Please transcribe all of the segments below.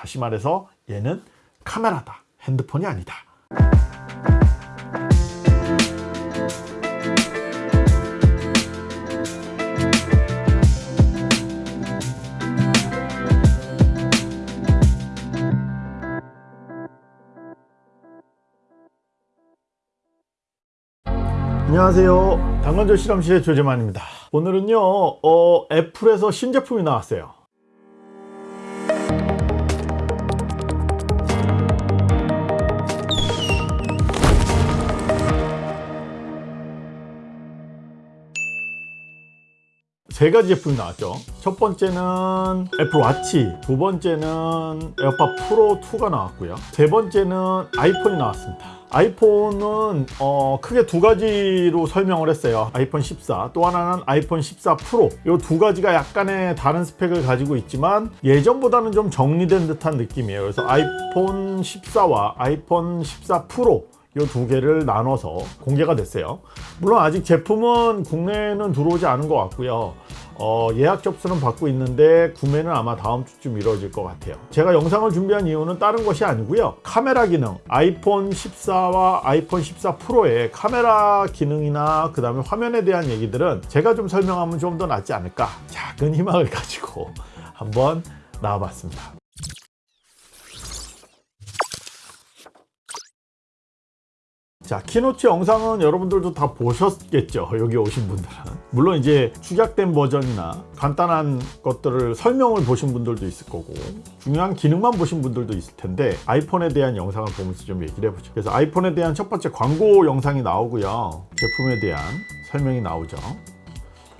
다시 말해서 얘는 카메라다. 핸드폰이 아니다. 안녕하세요. 당근조 실험실의 조재만입니다. 오늘은요 어, 애플에서 신제품이 나왔어요 세 가지 제품이 나왔죠. 첫 번째는 Apple Watch 두 번째는 AirPod Pro 2가 나왔고요. 세 번째는 iPhone이 나왔습니다. iPhone은 어, 크게 두 가지로 설명을 했어요. 아이폰 14 또 하나는 아이폰 14 프로. 이 두 가지가 약간의 다른 스펙을 가지고 있지만 예전보다는 좀 정리된 듯한 느낌이에요. 그래서 아이폰 14와 아이폰 14 프로 이 두 개를 나눠서 공개가 됐어요. 물론 아직 제품은 국내에는 들어오지 않은 것 같고요. 어, 예약 접수는 받고 있는데 구매는 아마 다음 주쯤 이루어질 것 같아요. 제가 영상을 준비한 이유는 다른 것이 아니고요. 카메라 기능 아이폰 14와 아이폰 14 프로의 카메라 기능이나 그 다음에 화면에 대한 얘기들은 제가 좀 설명하면 좀 더 낫지 않을까. 작은 희망을 가지고 한번 나와봤습니다 자 keynote 영상은 여러분들도 다 보셨겠죠. 여기 오신 분들은. 물론 이제 축약된 버전이나 간단한 것들을 설명을 보신 분들도 있을 거고 중요한 기능만 보신 분들도 있을 텐데 iPhone에 대한 영상을 보면서 좀 얘기를 해보죠. 그래서 iPhone에 대한 첫 번째 광고 영상이 나오고요. 제품에 대한 설명이 나오죠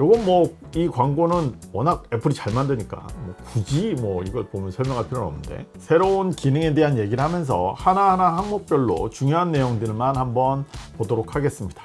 요건 뭐 이 광고는 워낙 Apple이 잘 만드니까 뭐 굳이 뭐 이걸 보면 설명할 필요는 없는데 새로운 기능에 대한 얘기를 하면서 하나하나 항목별로 중요한 내용들만 한번 보도록 하겠습니다.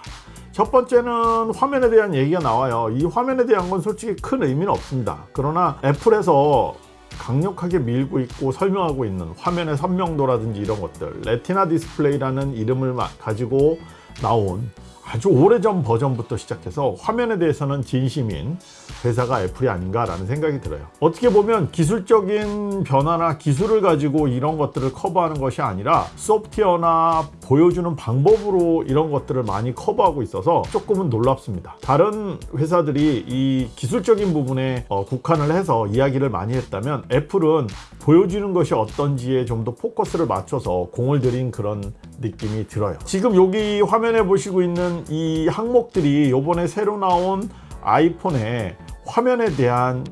첫 번째는 화면에 대한 얘기가 나와요. 이 화면에 대한 건 솔직히 큰 의미는 없습니다. 그러나 Apple에서 강력하게 밀고 있고 설명하고 있는 화면의 선명도라든지 이런 것들 Retina 디스플레이라는 이름을 가지고 나온 아주 오래전 버전부터 시작해서 화면에 대해서는 진심인 회사가 Apple이 아닌가라는 생각이 들어요. 어떻게 보면 기술적인 변화나 기술을 가지고 이런 것들을 커버하는 것이 아니라 소프트웨어나 보여주는 방법으로 이런 것들을 많이 커버하고 있어서 조금은 놀랍습니다. 다른 회사들이 이 기술적인 부분에 어, 국한을 해서 이야기를 많이 했다면 Apple은 보여주는 것이 어떤지에 좀 더 포커스를 맞춰서 공을 들인 그런 느낌이 들어요. 지금 여기 화면에 보시고 있는 이 항목들이 요번에 새로 나온 아이폰의 화면에 대한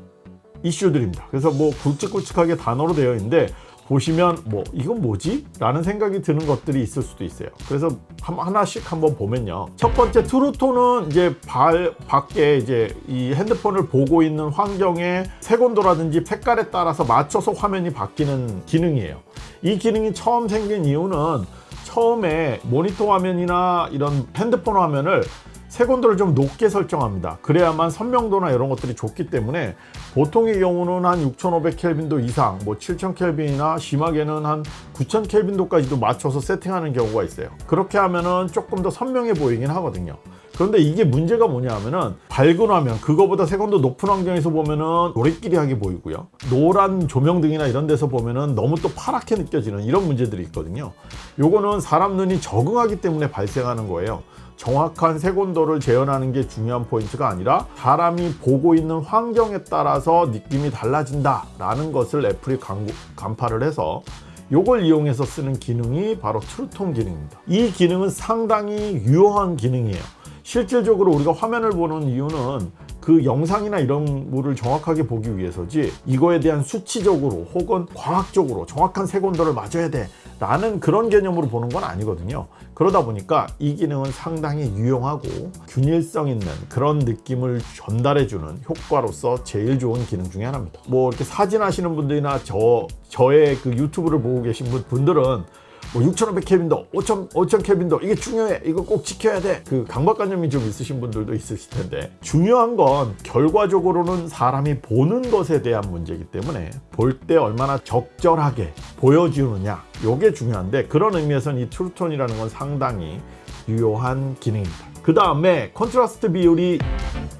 이슈들입니다. 그래서 뭐 굵직굵직하게 단어로 되어 있는데 보시면 뭐 이건 뭐지? 라는 생각이 드는 것들이 있을 수도 있어요. 그래서 하나씩 한번 보면요. 첫 번째 트루톤은 이제 발 밖에 이제 이 핸드폰을 보고 있는 환경의 색온도라든지 색깔에 따라서 맞춰서 화면이 바뀌는 기능이에요. 이 기능이 처음 생긴 이유는 처음에 모니터 화면이나 이런 핸드폰 화면을 색온도를 좀 높게 설정합니다. 그래야만 선명도나 이런 것들이 좋기 때문에 보통의 경우는 한 6500켈빈도 이상 뭐 7000켈빈이나 심하게는 한 9000켈빈도까지도 맞춰서 세팅하는 경우가 있어요. 그렇게 하면은 조금 더 선명해 보이긴 하거든요. 그런데 이게 문제가 뭐냐 하면은 밝은 화면 그거보다 색온도 높은 환경에서 보면은 노래끼리하게 보이고요. 노란 조명등이나 이런 데서 보면은 너무 또 파랗게 느껴지는 이런 문제들이 있거든요. 요거는 사람 눈이 적응하기 때문에 발생하는 거예요 정확한 색온도를 재현하는 게 중요한 포인트가 아니라 사람이 보고 있는 환경에 따라서 느낌이 달라진다 라는 것을 애플이 광고, 간파를 해서 이걸 이용해서 쓰는 기능이 바로 True Tone 기능입니다. 이 기능은 상당히 유효한 기능이에요. 실질적으로 우리가 화면을 보는 이유는 그 영상이나 이런 물을 정확하게 보기 위해서지 이거에 대한 수치적으로 혹은 과학적으로 정확한 색온도를 맞아야 돼 라는 그런 개념으로 보는 건 아니거든요. 그러다 보니까 이 기능은 상당히 유용하고 균일성 있는 그런 느낌을 전달해 주는 효과로서 제일 좋은 기능 중에 하나입니다. 뭐 이렇게 사진 하시는 분들이나 저 저의 그 유튜브를 보고 계신 분들은 뭐 6500 켈빈도 5000, 5000 켈빈도. 이게 중요해. 이거 꼭 지켜야 돼 그 강박관념이 좀 있으신 분들도 있으실 텐데. 중요한 건 결과적으로는 사람이 보는 것에 대한 문제이기 때문에 볼 때 얼마나 적절하게 보여주느냐. 이게 중요한데 그런 의미에서는 이 트루톤이라는 건 상당히 유효한 기능입니다. 그 다음에 contrast 비율이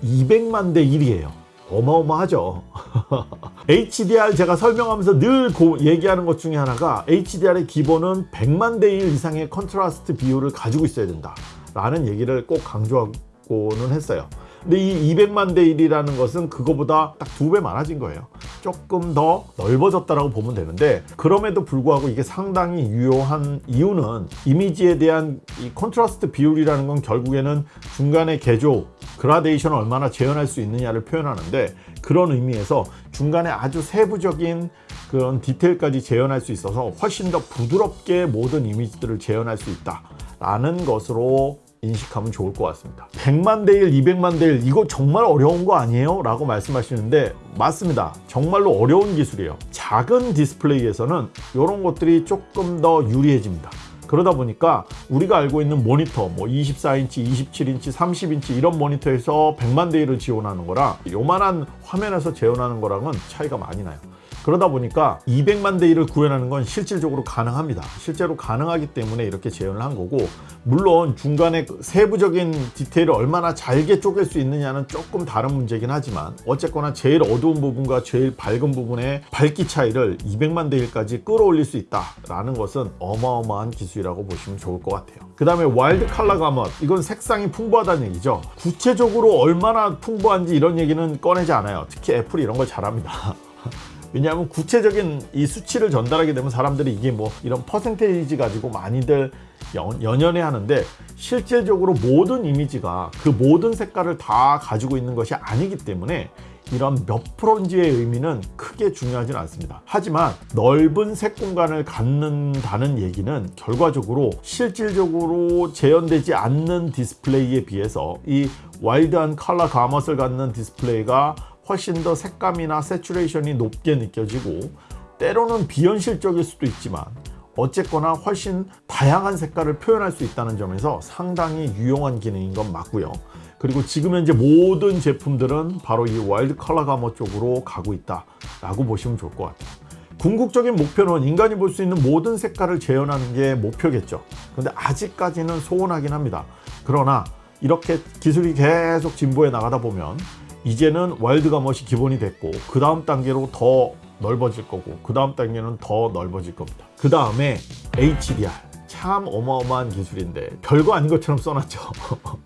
200만 대 1이에요 어마어마하죠. HDR 제가 설명하면서 늘 고- 얘기하는 것 중에 하나가 HDR의 기본은 100만 대 1 이상의 contrast 비율을 가지고 있어야 된다. 라는 얘기를 꼭 강조하고는 했어요. 근데 이 200만 대 1이라는 것은 그거보다 딱 두 배 많아진 거예요. 조금 더 넓어졌다라고 보면 되는데 그럼에도 불구하고 이게 상당히 유효한 이유는 이미지에 대한 이 contrast 비율이라는 건 결국에는 중간에 개조, 그라데이션을 얼마나 재현할 수 있느냐를 표현하는데 그런 의미에서 중간에 아주 세부적인 그런 디테일까지 재현할 수 있어서 훨씬 더 부드럽게 모든 이미지들을 재현할 수 있다 라는 것으로 인식하면 좋을 것 같습니다. 100만 대 1, 200만 대 1 이거 정말 어려운 거 아니에요? 라고 말씀하시는데 맞습니다. 정말로 어려운 기술이에요. 작은 디스플레이에서는 이런 것들이 조금 더 유리해집니다. 그러다 보니까 우리가 알고 있는 모니터 뭐 24인치, 27인치, 30인치 이런 모니터에서 100만 대 1을 지원하는 거랑 요만한 화면에서 재현하는 거랑은 차이가 많이 나요. 그러다 보니까 200만 대 1을 구현하는 건 실질적으로 가능합니다. 실제로 가능하기 때문에 이렇게 재현을 한 거고 물론 중간에 그 세부적인 디테일을 얼마나 잘게 쪼갤 수 있느냐는 조금 다른 문제긴 하지만 어쨌거나 제일 어두운 부분과 제일 밝은 부분의 밝기 차이를 200만 대 1까지 끌어올릴 수 있다라는 것은 어마어마한 기술이라고 보시면 좋을 것 같아요. 그 다음에 wide color gamut 이건 색상이 풍부하다는 얘기죠. 구체적으로 얼마나 풍부한지 이런 얘기는 꺼내지 않아요. 특히 애플이 이런 걸 잘합니다. 왜냐하면 구체적인 이 수치를 전달하게 되면 사람들이 이게 뭐 이런 퍼센테이지 가지고 많이들 연, 연연해 하는데 실질적으로 모든 이미지가 그 모든 색깔을 다 가지고 있는 것이 아니기 때문에 이런 몇 프로인지의 의미는 크게 중요하진 않습니다. 하지만 넓은 색 공간을 갖는다는 얘기는 결과적으로 실질적으로 재현되지 않는 디스플레이에 비해서 이 wide한 color gamut을 갖는 디스플레이가 훨씬 더 색감이나 saturation이 높게 느껴지고 때로는 비현실적일 수도 있지만 어쨌거나 훨씬 다양한 색깔을 표현할 수 있다는 점에서 상당히 유용한 기능인 건 맞고요. 그리고 지금 현재 모든 제품들은 바로 이 wide color gamut 쪽으로 가고 있다 라고 보시면 좋을 것 같아요. 궁극적인 목표는 인간이 볼 수 있는 모든 색깔을 재현하는 게 목표겠죠. 그런데 아직까지는 요원하긴 합니다. 그러나 이렇게 기술이 계속 진보해 나가다 보면 이제는 wide gamut이 기본이 됐고 그 다음 단계로 더 넓어질 거고 그 다음 단계는 더 넓어질 겁니다. 그 다음에 HDR 참 어마어마한 기술인데 별거 아닌 것처럼 써놨죠.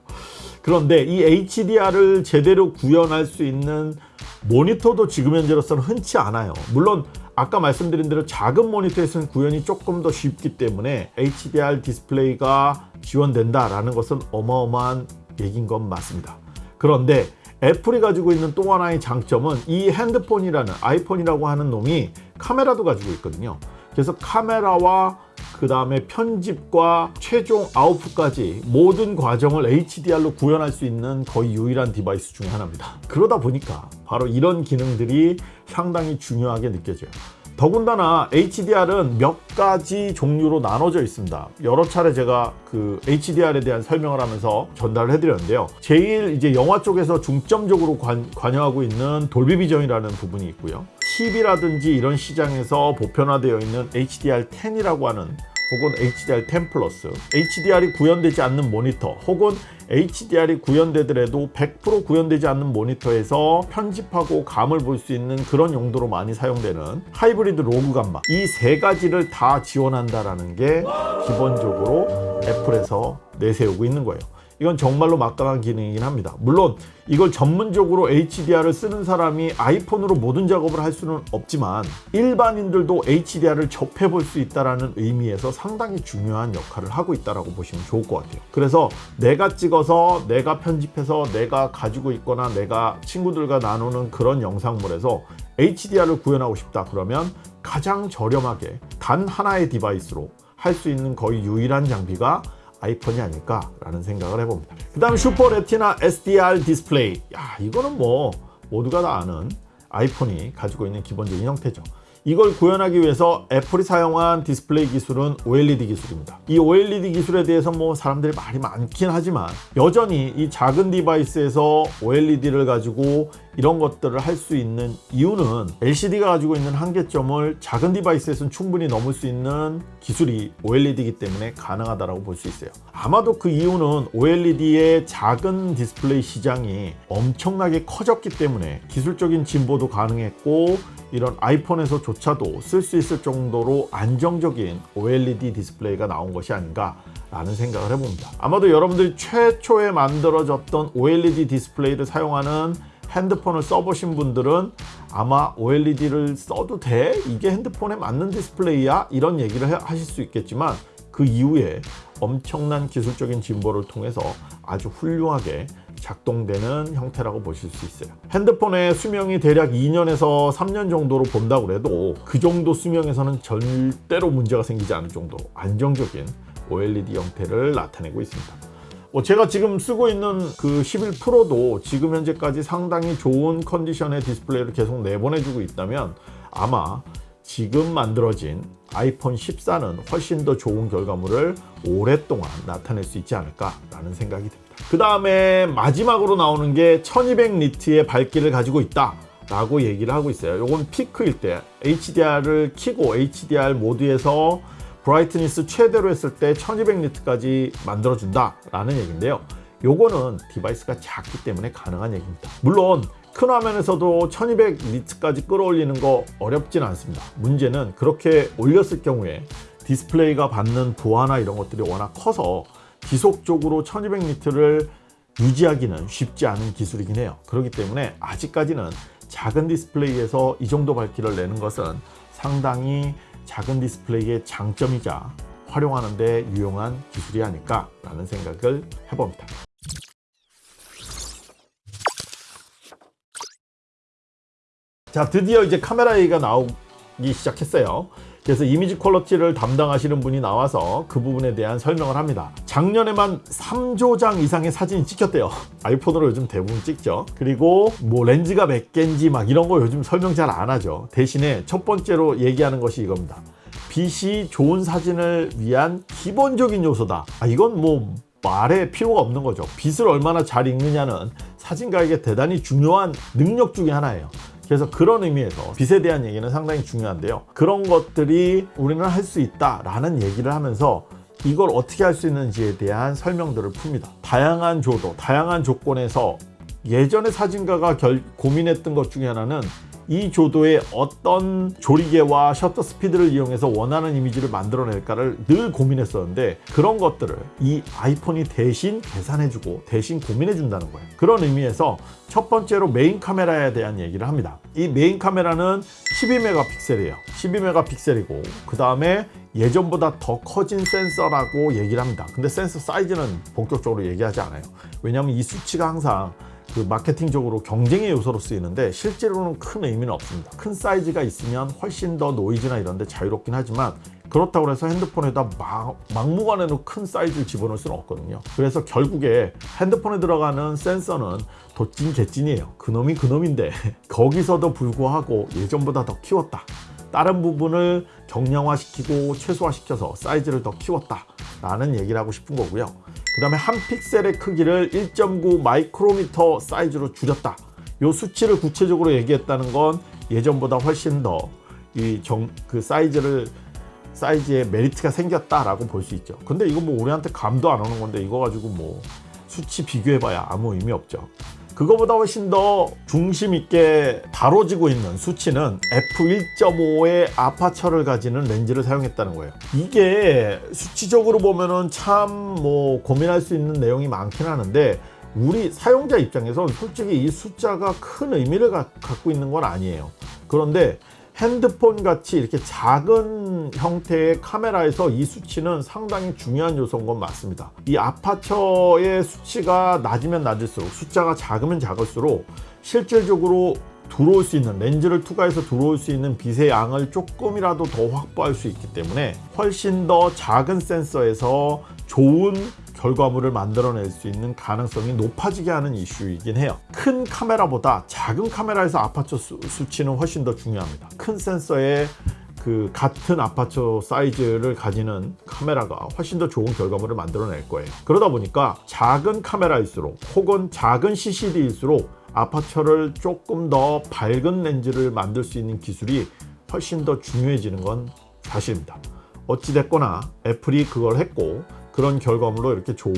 그런데 이 HDR을 제대로 구현할 수 있는 모니터도 지금 현재로서는 흔치 않아요. 물론 아까 말씀드린 대로 작은 모니터에서는 구현이 조금 더 쉽기 때문에 HDR 디스플레이가 지원된다라는 것은 어마어마한 얘기인 건 맞습니다. 그런데 애플이 가지고 있는 또 하나의 장점은 이 핸드폰이라는 아이폰이라고 하는 놈이 카메라도 가지고 있거든요. 그래서 카메라와 그 다음에 편집과 최종 output까지 모든 과정을 HDR로 구현할 수 있는 거의 유일한 device 중에 하나입니다. 그러다 보니까 바로 이런 기능들이 상당히 중요하게 느껴져요. 더군다나 HDR은 몇 가지 종류로 나눠져 있습니다. 여러 차례 제가 그 HDR에 대한 설명을 하면서 전달을 해드렸는데요. 제일 이제 영화 쪽에서 중점적으로 관, 관여하고 있는 Dolby Vision이라는 부분이 있고요. TV라든지 이런 시장에서 보편화되어 있는 HDR10이라고 하는 혹은 HDR10 plus HDR이 구현되지 않는 모니터 혹은 HDR이 구현되더라도 100% 구현되지 않는 모니터에서 편집하고 감을 볼 수 있는 그런 용도로 많이 사용되는 Hybrid Log Gamma 이 세 가지를 다 지원한다라는 게 기본적으로 애플에서 내세우고 있는 거예요. 이건 정말로 막강한 기능이긴 합니다. 물론 이걸 전문적으로 HDR을 쓰는 사람이 아이폰으로 모든 작업을 할 수는 없지만 일반인들도 HDR을 접해 볼 수 있다는 의미에서 상당히 중요한 역할을 하고 있다고 보시면 좋을 것 같아요. 그래서 내가 찍어서 내가 편집해서 내가 가지고 있거나 내가 친구들과 나누는 그런 영상물에서 HDR을 구현하고 싶다 그러면 가장 저렴하게 단 하나의 device로 할 수 있는 거의 유일한 장비가 아이폰이 아닐까라는 생각을 해봅니다. 그 다음 Super Retina XDR 디스플레이. 야, 이거는 뭐 모두가 다 아는 아이폰이 가지고 있는 기본적인 형태죠. 이걸 구현하기 위해서 애플이 사용한 디스플레이 기술은 OLED 기술입니다. 이 OLED 기술에 대해서 뭐 사람들이 말이 많긴 하지만 여전히 이 작은 device에서 OLED를 가지고 이런 것들을 할 수 있는 이유는 LCD가 가지고 있는 한계점을 작은 device에서는 충분히 넘을 수 있는 기술이 OLED이기 때문에 가능하다고 볼 수 있어요. 아마도 그 이유는 OLED의 작은 디스플레이 시장이 엄청나게 커졌기 때문에 기술적인 진보도 가능했고 이런 아이폰에서 조차도 쓸 수 있을 정도로 안정적인 OLED 디스플레이가 나온 것이 아닌가 라는 생각을 해봅니다. 아마도 여러분들이 최초에 만들어졌던 OLED 디스플레이를 사용하는 핸드폰을 써보신 분들은 아마 OLED를 써도 돼? 이게 핸드폰에 맞는 디스플레이야? 이런 얘기를 하실 수 있겠지만 그 이후에 엄청난 기술적인 진보를 통해서 아주 훌륭하게 작동되는 형태라고 보실 수 있어요. 핸드폰의 수명이 대략 2년에서 3년 정도로 본다고 해도 그 정도 수명에서는 절대로 문제가 생기지 않을 정도로 안정적인 OLED 형태를 나타내고 있습니다. 뭐 제가 지금 쓰고 있는 그 11 프로도 지금 현재까지 상당히 좋은 컨디션의 디스플레이를 계속 내보내주고 있다면 아마 지금 만들어진 아이폰 14는 훨씬 더 좋은 결과물을 오랫동안 나타낼 수 있지 않을까라는 생각이 듭니다. 그 다음에 마지막으로 나오는 게 1200 니트의 밝기를 가지고 있다. 라고 얘기를 하고 있어요. 이건 피크일 때 HDR을 키고 HDR 모드에서 brightness 최대로 했을 때 1200 nit까지 만들어준다 라는 얘기인데요 요거는 device가 작기 때문에 가능한 얘기입니다 물론 큰 화면에서도 1200nit까지 끌어올리는 거 어렵진 않습니다. 문제는 그렇게 올렸을 경우에 디스플레이가 받는 부하나 이런 것들이 워낙 커서 지속적으로 1200nit를 유지하기는 쉽지 않은 기술이긴 해요. 그렇기 때문에 아직까지는 작은 디스플레이에서 이 정도 밝기를 내는 것은 상당히 작은 디스플레이의 장점이자 활용하는 데 유용한 기술이 아닐까 라는 생각을 해봅니다 자 드디어 이제 카메라 얘기가 나오기 시작했어요. 그래서 이미지 퀄러티를 담당하시는 분이 나와서 그 부분에 대한 설명을 합니다. 작년에만 3조 장 이상의 사진이 찍혔대요. 아이폰으로 요즘 대부분 찍죠. 그리고 뭐 렌즈가 몇 개인지 막 이런 거 요즘 설명 잘 안 하죠. 대신에 첫 번째로 얘기하는 것이 이겁니다. 빛이 좋은 사진을 위한 기본적인 요소다. 아, 이건 뭐 말에 필요가 없는 거죠. 빛을 얼마나 잘 읽느냐는 사진가에게 대단히 중요한 능력 중에 하나예요 그래서 그런 의미에서 빛에 대한 얘기는 상당히 중요한데요. 그런 것들이 우리는 할 수 있다 라는 얘기를 하면서 이걸 어떻게 할 수 있는지에 대한 설명들을 풉니다. 다양한 조도 다양한 조건에서 예전에 사진가가 결, 고민했던 것 중에 하나는 이 조도에 어떤 조리개와 셔터 스피드를 이용해서 원하는 이미지를 만들어낼까를 늘 고민했었는데 그런 것들을 이 아이폰이 대신 계산해주고 대신 고민해준다는 거예요. 그런 의미에서 첫 번째로 메인 카메라에 대한 얘기를 합니다. 이 메인 카메라는 12megapixel이에요. 12megapixel이고 그 다음에 예전보다 더 커진 센서라고 얘기를 합니다. 근데 센서 사이즈는 본격적으로 얘기하지 않아요. 왜냐하면 이 수치가 항상 그 마케팅적으로 경쟁의 요소로 쓰이는데 실제로는 큰 의미는 없습니다. 큰 사이즈가 있으면 훨씬 더 노이즈나 이런 데 자유롭긴 하지만 그렇다고 해서 핸드폰에다 막, 막무가내로 큰 사이즈를 집어넣을 수는 없거든요. 그래서 결국에 핸드폰에 들어가는 센서는 도찐 개찐이에요. 그놈이 그놈인데 거기서도 불구하고 예전보다 더 키웠다. 다른 부분을 경량화시키고 최소화시켜서 사이즈를 더 키웠다 라는 얘기를 하고 싶은 거고요 그 다음에 한 픽셀의 크기를 1.9 마이크로미터 사이즈로 줄였다. 이 수치를 구체적으로 얘기했다는 건 예전보다 훨씬 더 이 정 그 사이즈를 사이즈에 메리트가 생겼다라고 볼 수 있죠. 근데 이거 뭐 우리한테 감도 안 오는 건데 이거 가지고 뭐 수치 비교해봐야 아무 의미 없죠 그거보다 훨씬 더 중심 있게 다뤄지고 있는 수치는 f1.5의 아파처를 가지는 렌즈를 사용했다는 거예요. 이게 수치적으로 보면은 참 뭐 고민할 수 있는 내용이 많긴 하는데 우리 사용자 입장에서 솔직히 이 숫자가 큰 의미를 가, 갖고 있는 건 아니에요. 그런데 핸드폰 같이 이렇게 작은 형태의 카메라에서 이 수치는 상당히 중요한 요소인 건 맞습니다. 이 아파처의 수치가 낮으면 낮을수록 숫자가 작으면 작을수록 실질적으로 들어올 수 있는 렌즈를 투과해서 들어올 수 있는 빛의 양을 조금이라도 더 확보할 수 있기 때문에 훨씬 더 작은 센서에서 좋은 결과물을 만들어낼 수 있는 가능성이 높아지게 하는 이슈이긴 해요. 큰 카메라보다 작은 카메라에서 아파처 수, 수치는 훨씬 더 중요합니다. 큰 센서에 그 같은 아파처 사이즈를 가지는 카메라가 훨씬 더 좋은 결과물을 만들어낼 거예요. 그러다 보니까 작은 카메라일수록 혹은 작은 CCD일수록 아파처를 조금 더 밝은 렌즈를 만들 수 있는 기술이 훨씬 더 중요해지는 건 사실입니다. 어찌됐거나 애플이 그걸 했고 그런 결과물로 이렇게 좋은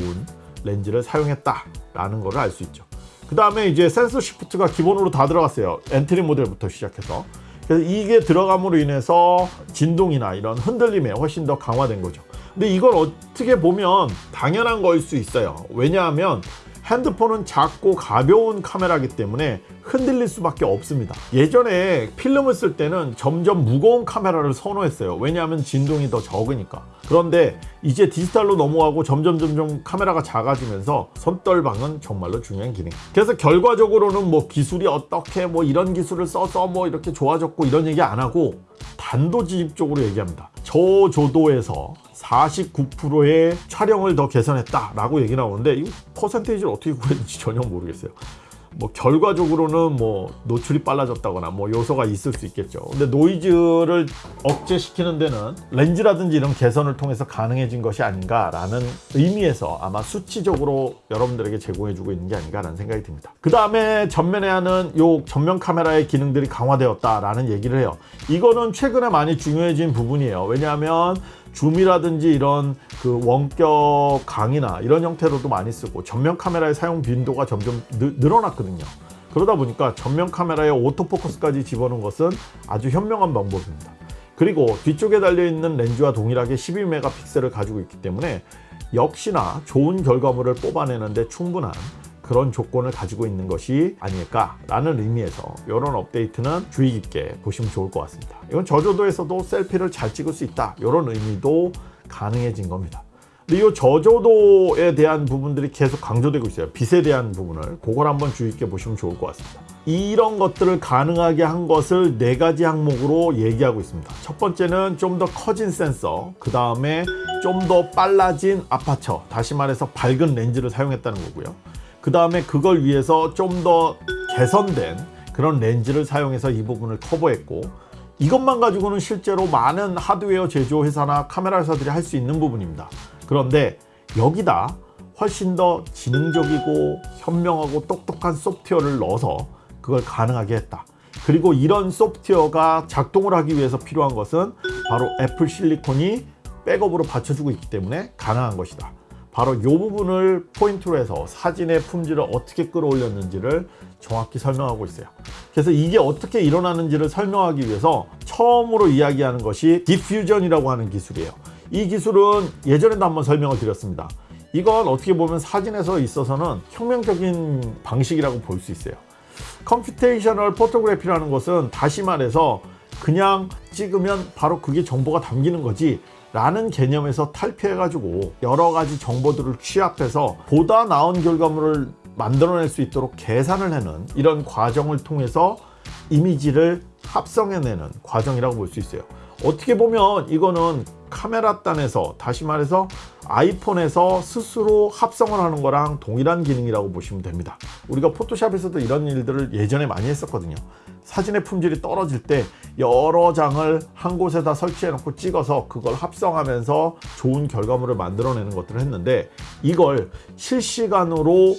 렌즈를 사용했다라는 걸알수 있죠. 그 다음에 이제 sensor shift가 기본으로 다 들어갔어요. entry 모델부터 시작해서. 그래서 이게 들어감으로 인해서 진동이나 이런 흔들림에 훨씬 더 강화된 거죠. 근데 이걸 어떻게 보면 당연한 거일 수 있어요. 왜냐하면 핸드폰은 작고 가벼운 카메라기 때문에 흔들릴 수밖에 없습니다. 예전에 필름을 쓸 때는 점점 무거운 카메라를 선호했어요. 왜냐하면 진동이 더 적으니까. 그런데 이제 디지털로 넘어가고 점점 점점 카메라가 작아지면서 손떨방은 정말로 중요한 기능. 그래서 결과적으로는 뭐 기술이 어떻게 뭐 이런 기술을 써서 뭐 이렇게 좋아졌고 이런 얘기 안 하고 단도직입적으로 얘기합니다. 저조도에서 49%의 촬영을 더 개선했다라고 얘기 나오는데 이 퍼센테이지를 어떻게 구했는지 전혀 모르겠어요. 뭐 결과적으로는 뭐 노출이 빨라졌다거나 뭐 요소가 있을 수 있겠죠. 근데 노이즈를 억제시키는 데는 렌즈라든지 이런 개선을 통해서 가능해진 것이 아닌가 라는 의미에서 아마 수치적으로 여러분들에게 제공해 주고 있는 게 아닌가 라는 생각이 듭니다. 그 다음에 전면에 하는 요 전면 카메라의 기능들이 강화되었다 라는 얘기를 해요. 이거는 최근에 많이 중요해진 부분이에요. 왜냐하면 줌이라든지 이런 그 원격 강의나 이런 형태로도 많이 쓰고 전면 카메라의 사용 빈도가 점점 느, 늘어났거든요. 그러다 보니까 전면 카메라에 오토포커스까지 집어넣은 것은 아주 현명한 방법입니다. 그리고 뒤쪽에 달려있는 렌즈와 동일하게 12메가픽셀을 가지고 있기 때문에 역시나 좋은 결과물을 뽑아내는데 충분한 그런 조건을 가지고 있는 것이 아닐까라는 의미에서 이런 업데이트는 주의 깊게 보시면 좋을 것 같습니다. 이건 저조도에서도 셀피를 잘 찍을 수 있다 이런 의미도 가능해진 겁니다. 이 저조도에 대한 부분들이 계속 강조되고 있어요. 빛에 대한 부분을 그걸 한번 주의 깊게 보시면 좋을 것 같습니다. 이런 것들을 가능하게 한 것을 네 가지 항목으로 얘기하고 있습니다. 첫 번째는 좀 더 커진 센서, 그 다음에 좀 더 빨라진 아파처, 다시 말해서 밝은 렌즈를 사용했다는 거고요. 그 다음에 그걸 위해서 좀 더 개선된 그런 렌즈를 사용해서 이 부분을 커버했고 이것만 가지고는 실제로 많은 하드웨어 제조 회사나 카메라 회사들이 할 수 있는 부분입니다. 그런데 여기다 훨씬 더 지능적이고 현명하고 똑똑한 소프트웨어를 넣어서 그걸 가능하게 했다. 그리고 이런 소프트웨어가 작동을 하기 위해서 필요한 것은 바로 애플 실리콘이 백업으로 받쳐주고 있기 때문에 가능한 것이다. 바로 이 부분을 포인트로 해서 사진의 품질을 어떻게 끌어올렸는지를 정확히 설명하고 있어요. 그래서 이게 어떻게 일어나는지를 설명하기 위해서 처음으로 이야기하는 것이 diffusion이라고 하는 기술이에요. 이 기술은 예전에도 한번 설명을 드렸습니다. 이건 어떻게 보면 사진에서 있어서는 혁명적인 방식이라고 볼 수 있어요. computational photography라는 것은 다시 말해서 그냥 찍으면 바로 그게 정보가 담기는 거지 라는 개념에서 탈피해가지고 여러 가지 정보들을 취합해서 보다 나은 결과물을 만들어낼 수 있도록 계산을 해는 이런 과정을 통해서 이미지를 합성해내는 과정이라고 볼 수 있어요. 어떻게 보면 이거는 카메라 단에서 다시 말해서 아이폰에서 스스로 합성을 하는 거랑 동일한 기능이라고 보시면 됩니다. 우리가 포토샵에서도 이런 일들을 예전에 많이 했었거든요. 사진의 품질이 떨어질 때 여러 장을 한 곳에다 설치해 놓고 찍어서 그걸 합성하면서 좋은 결과물을 만들어내는 것들을 했는데 이걸 실시간으로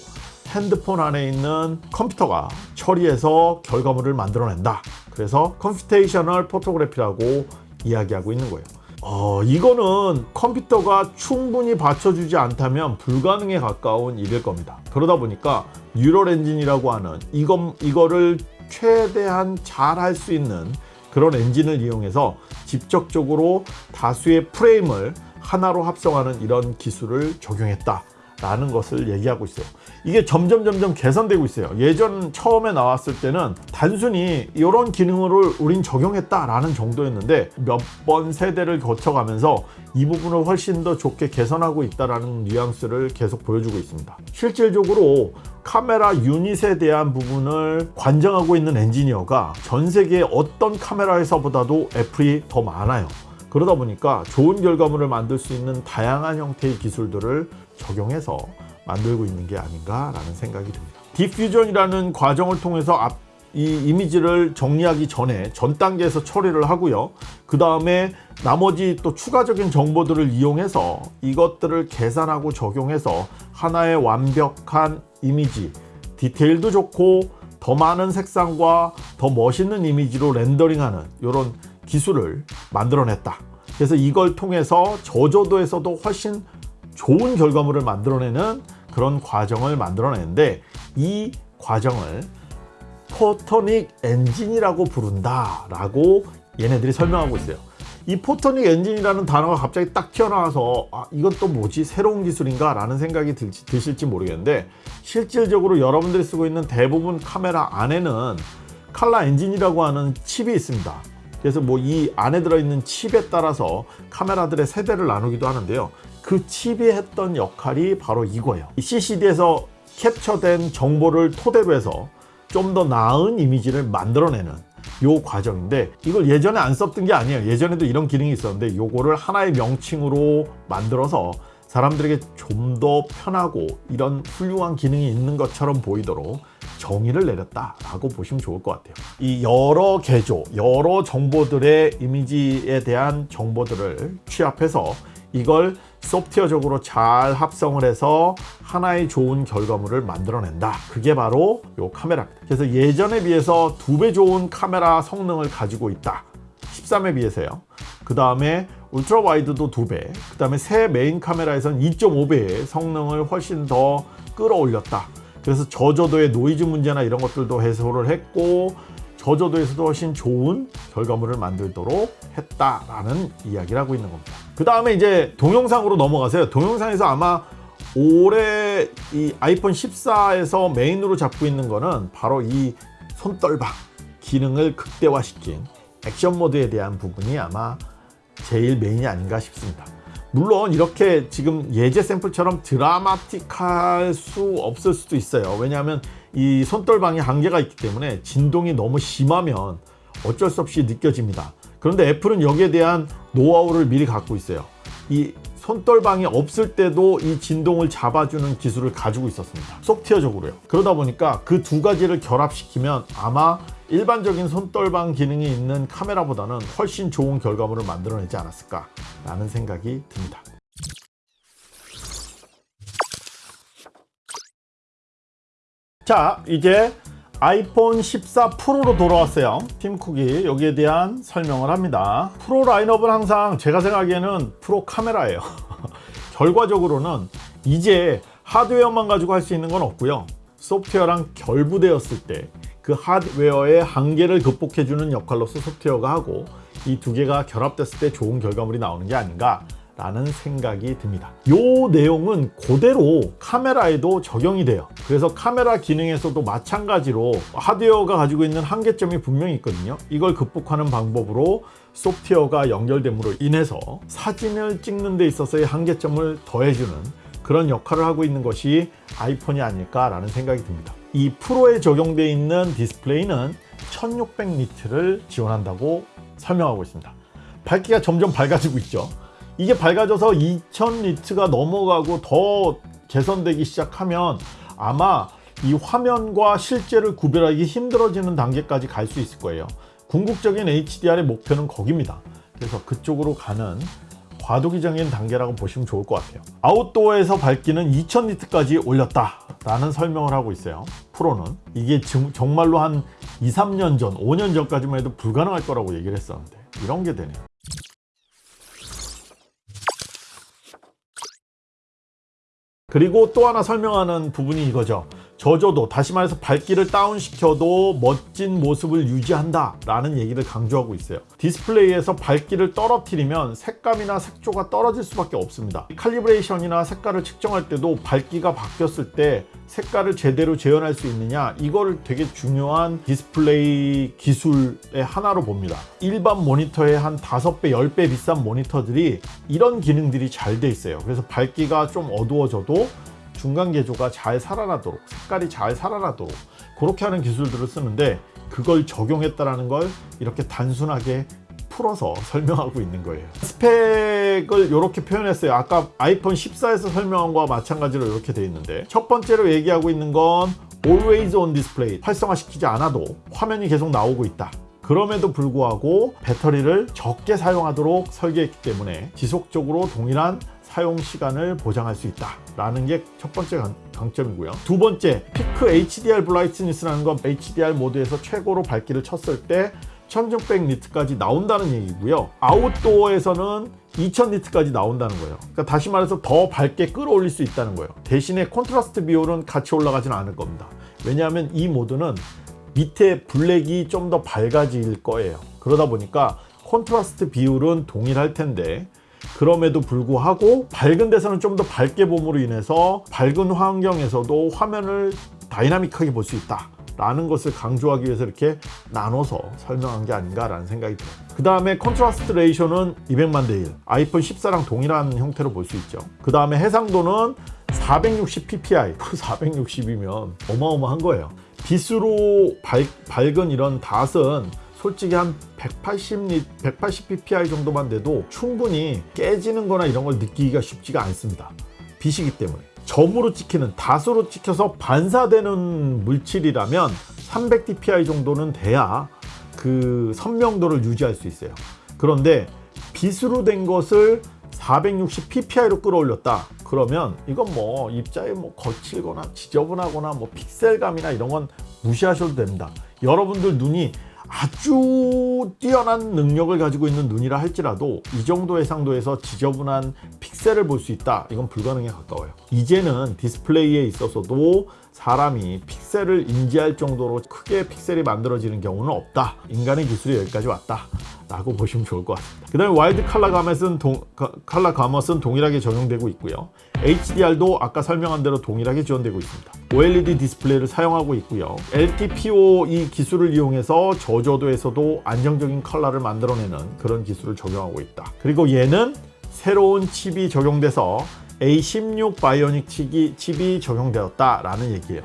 핸드폰 안에 있는 컴퓨터가 처리해서 결과물을 만들어낸다. 그래서 computational photography라고 이야기하고 있는 거예요. 어, 이거는 컴퓨터가 충분히 받쳐주지 않다면 불가능에 가까운 일일 겁니다. 그러다 보니까 neural engine이라고 하는 이거, 이거를 최대한 잘 할 수 있는 그런 엔진을 이용해서 직접적으로 다수의 프레임을 하나로 합성하는 이런 기술을 적용했다. 라는 것을 얘기하고 있어요. 이게 점점 점점 개선되고 있어요. 예전 처음에 나왔을 때는 단순히 이런 기능을 우린 적용했다 라는 정도였는데 몇 번 세대를 거쳐가면서 이 부분을 훨씬 더 좋게 개선하고 있다라는 뉘앙스를 계속 보여주고 있습니다. 실질적으로 카메라 유닛에 대한 부분을 관장하고 있는 엔지니어가 전 세계 어떤 카메라 회사보다도 애플이 더 많아요. 그러다 보니까 좋은 결과물을 만들 수 있는 다양한 형태의 기술들을 적용해서 만들고 있는 게 아닌가라는 생각이 듭니다. 디퓨전이라는 과정을 통해서 앞, 이 이미지를 정리하기 전에 전 단계에서 처리를 하고요. 그 다음에 나머지 또 추가적인 정보들을 이용해서 이것들을 계산하고 적용해서 하나의 완벽한 이미지, 디테일도 좋고 더 많은 색상과 더 멋있는 이미지로 렌더링하는 이런 기술을 만들어냈다. 그래서 이걸 통해서 저조도에서도 훨씬 좋은 결과물을 만들어내는 그런 과정을 만들어내는데 이 과정을 photonic engine이라고 부른다 라고 얘네들이 설명하고 있어요. 이 photonic engine이라는 단어가 갑자기 딱 튀어나와서 아, 이건 또 뭐지? 새로운 기술인가? 라는 생각이 들, 드실지 모르겠는데 실질적으로 여러분들이 쓰고 있는 대부분 카메라 안에는 칼라 엔진이라고 하는 칩이 있습니다. 그래서 뭐 이 안에 들어있는 칩에 따라서 카메라들의 세대를 나누기도 하는데요. 그 칩이 했던 역할이 바로 이거예요. CCD에서 캡처된 정보를 토대로 해서 좀 더 나은 이미지를 만들어내는 요 과정인데 이걸 예전에 안 썼던 게 아니에요. 예전에도 이런 기능이 있었는데 요거를 하나의 명칭으로 만들어서 사람들에게 좀 더 편하고 이런 훌륭한 기능이 있는 것처럼 보이도록 정의를 내렸다라고 보시면 좋을 것 같아요. 이 여러 개조, 여러 정보들의 이미지에 대한 정보들을 취합해서 이걸 소프트웨어적으로 잘 합성을 해서 하나의 좋은 결과물을 만들어낸다. 그게 바로 이 카메라입니다. 그래서 예전에 비해서 두 배 좋은 카메라 성능을 가지고 있다. 13에 비해서요. 그 다음에 ultra wide도 두 배, 그 다음에 새 메인 카메라에선 2.5배의 성능을 훨씬 더 끌어올렸다. 그래서 저조도의 노이즈 문제나 이런 것들도 해소를 했고 저조도에서도 훨씬 좋은 결과물을 만들도록 했다라는 이야기를 하고 있는 겁니다. 그 다음에 이제 동영상으로 넘어가세요. 동영상에서 아마 올해 이 아이폰 14에서 메인으로 잡고 있는 거는 바로 이 손떨방 기능을 극대화시킨 action mode에 대한 부분이 아마 제일 메인이 아닌가 싶습니다. 물론 이렇게 지금 예제 샘플처럼 드라마틱할 수 없을 수도 있어요. 왜냐하면 이 손떨방이 한계가 있기 때문에 진동이 너무 심하면 어쩔 수 없이 느껴집니다. 그런데 애플은 여기에 대한 노하우를 미리 갖고 있어요. 이 손떨방이 없을 때도 이 진동을 잡아주는 기술을 가지고 있었습니다. 소프트웨어적으로요. 그러다 보니까 그 두 가지를 결합시키면 아마 일반적인 손떨방 기능이 있는 카메라보다는 훨씬 좋은 결과물을 만들어내지 않았을까 라는 생각이 듭니다. 자, 이제 아이폰 14 프로로 돌아왔어요. 팀쿡이 여기에 대한 설명을 합니다. 프로 라인업은 항상 제가 생각하기에는 프로 카메라예요. 결과적으로는 이제 하드웨어만 가지고 할 수 있는 건 없고요. 소프트웨어랑 결부되었을 때 그 하드웨어의 한계를 극복해주는 역할로서 소프트웨어가 하고 이 두 개가 결합됐을 때 좋은 결과물이 나오는 게 아닌가 라는 생각이 듭니다. 이 내용은 그대로 카메라에도 적용이 돼요. 그래서 카메라 기능에서도 마찬가지로 하드웨어가 가지고 있는 한계점이 분명히 있거든요. 이걸 극복하는 방법으로 소프트웨어가 연결됨으로 인해서 사진을 찍는 데 있어서의 한계점을 더해주는 그런 역할을 하고 있는 것이 아이폰이 아닐까 라는 생각이 듭니다. 이 프로에 적용되어 있는 디스플레이는 1600니트를 지원한다고 설명하고 있습니다. 밝기가 점점 밝아지고 있죠 이게 밝아져서 2000니트가 넘어가고 더 개선되기 시작하면 아마 이 화면과 실제를 구별하기 힘들어지는 단계까지 갈 수 있을 거예요. 궁극적인 HDR의 목표는 거기입니다. 그래서 그쪽으로 가는 과도기적인 단계라고 보시면 좋을 것 같아요. 아웃도어에서 밝기는 2000니트까지 올렸다 라는 설명을 하고 있어요. 프로는. 이게 정말로 한 2, 3년 전 5년 전까지만 해도 불가능할 거라고 얘기를 했었는데 이런 게 되네요 그리고 또 하나 설명하는 부분이 이거죠 저조도 다시 말해서 밝기를 다운시켜도 멋진 모습을 유지한다 라는 얘기를 강조하고 있어요. 디스플레이에서 밝기를 떨어뜨리면 색감이나 색조가 떨어질 수밖에 없습니다. 칼리브레이션이나 색깔을 측정할 때도 밝기가 바뀌었을 때 색깔을 제대로 재현할 수 있느냐 이걸 되게 중요한 디스플레이 기술의 하나로 봅니다. 일반 모니터의 한 5배 10배 비싼 모니터들이 이런 기능들이 잘 돼 있어요. 그래서 밝기가 좀 어두워져도 중간 개조가 잘 살아나도록 색깔이 잘 살아나도록 그렇게 하는 기술들을 쓰는데 그걸 적용했다라는 걸 이렇게 단순하게 풀어서 설명하고 있는 거예요. 스펙을 이렇게 표현했어요. 아까 아이폰 14에서 설명한 거와 마찬가지로 이렇게 돼 있는데 첫 번째로 얘기하고 있는 건 Always on Display 활성화시키지 않아도 화면이 계속 나오고 있다. 그럼에도 불구하고 배터리를 적게 사용하도록 설계했기 때문에 지속적으로 동일한 사용 시간을 보장할 수 있다 라는 게 첫 번째 강, 강점이고요. 두 번째, 피크 HDR 브라이트니스라는 건 HDR 모드에서 최고로 밝기를 쳤을 때 1600 니트까지 나온다는 얘기고요. outdoor에서는 2000 니트까지 나온다는 거예요. 그러니까 다시 말해서 더 밝게 끌어올릴 수 있다는 거예요. 대신에 콘트라스트 비율은 같이 올라가지는 않을 겁니다. 왜냐하면 이 모드는 밑에 블랙이 좀 더 밝아질 거예요. 그러다 보니까 콘트라스트 비율은 동일할 텐데 그럼에도 불구하고 밝은 데서는 좀 더 밝게 봄으로 인해서 밝은 환경에서도 화면을 다이나믹하게 볼 수 있다. 라는 것을 강조하기 위해서 이렇게 나눠서 설명한 게 아닌가라는 생각이 들어요. 그 다음에 contrast ratio는 200만 대 1. 아이폰 14랑 동일한 형태로 볼 수 있죠. 그 다음에 해상도는 460 ppi. 460이면 어마어마한 거예요. 빛으로 밝, 밝은 이런 닷은 솔직히 한 180, 180 ppi 정도만 돼도 충분히 깨지는 거나 이런 걸 느끼기가 쉽지가 않습니다. 빛이기 때문에. 점으로 찍히는 닷으로 찍혀서 반사되는 물질이라면 300 dpi 정도는 돼야 그 선명도를 유지할 수 있어요. 그런데 빛으로 된 것을 460 pp이로 끌어올렸다. 그러면 이건 뭐 입자에 뭐 거칠거나 지저분하거나 뭐 픽셀감이나 이런 건 무시하셔도 됩니다. 여러분들 눈이 아주 뛰어난 능력을 가지고 있는 눈이라 할지라도 이 정도 해상도에서 지저분한 픽셀을 볼 수 있다. 이건 불가능에 가까워요. 이제는 디스플레이에 있어서도 사람이 픽셀을 인지할 정도로 크게 픽셀이 만들어지는 경우는 없다. 인간의 기술이 여기까지 왔다. 라고 보시면 좋을 것 같습니다. 그 다음에 와일드 칼라 가멧은 동, 칼라 가멧은 동일하게 적용되고 있고요. HDR도 아까 설명한 대로 동일하게 지원되고 있습니다. OLED 디스플레이를 사용하고 있고요. LTPO 이 기술을 이용해서 저조도에서도 안정적인 컬러를 만들어내는 그런 기술을 적용하고 있다. 그리고 얘는 새로운 칩이 적용돼서 A16 Bionic 칩이, 칩이 적용되었다라는 얘기예요.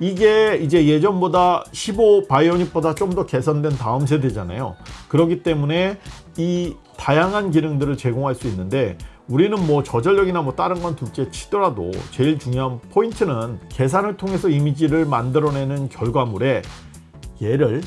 이게 이제 예전보다 15 Bionic보다 좀 더 개선된 다음 세대잖아요. 그렇기 때문에 이 다양한 기능들을 제공할 수 있는데 우리는 뭐 저전력이나 뭐 다른 건 둘째 치더라도 제일 중요한 포인트는 계산을 통해서 이미지를 만들어내는 결과물에 얘를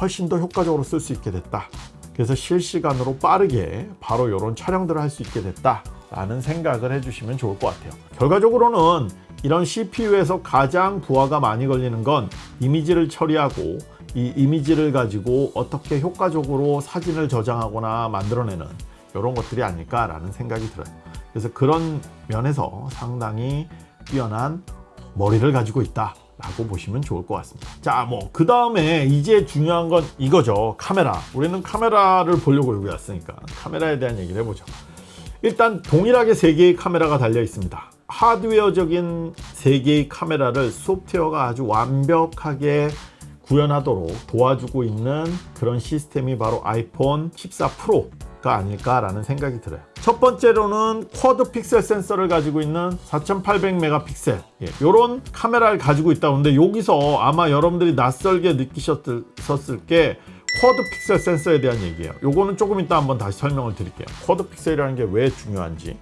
훨씬 더 효과적으로 쓸 수 있게 됐다. 그래서 실시간으로 빠르게 바로 이런 촬영들을 할 수 있게 됐다. 라는 생각을 해주시면 좋을 것 같아요. 결과적으로는 이런 CPU에서 가장 부하가 많이 걸리는 건 이미지를 처리하고 이 이미지를 가지고 어떻게 효과적으로 사진을 저장하거나 만들어내는 이런 것들이 아닐까 라는 생각이 들어요. 그래서 그런 면에서 상당히 뛰어난 머리를 가지고 있다. 라고 보시면 좋을 것 같습니다 자 뭐 그 다음에 이제 중요한 건 이거죠 카메라 우리는 카메라를 보려고 여기 왔으니까 카메라에 대한 얘기를 해보죠 일단 동일하게 3개의 카메라가 달려 있습니다. 하드웨어적인 3개의 카메라를 소프트웨어가 아주 완벽하게 구현하도록 도와주고 있는 그런 시스템이 바로 아이폰 14 프로가 아닐까라는 생각이 들어요. 첫 번째로는 quad pixel sensor를 가지고 있는 4800 메가픽셀. 예, 이런 카메라를 가지고 있다 근데 여기서 아마 여러분들이 낯설게 느끼셨을 게 quad pixel sensor에 대한 얘기예요. 요거는 조금 이따 한번 다시 설명을 드릴게요. quad pixel이라는 게 왜 중요한지.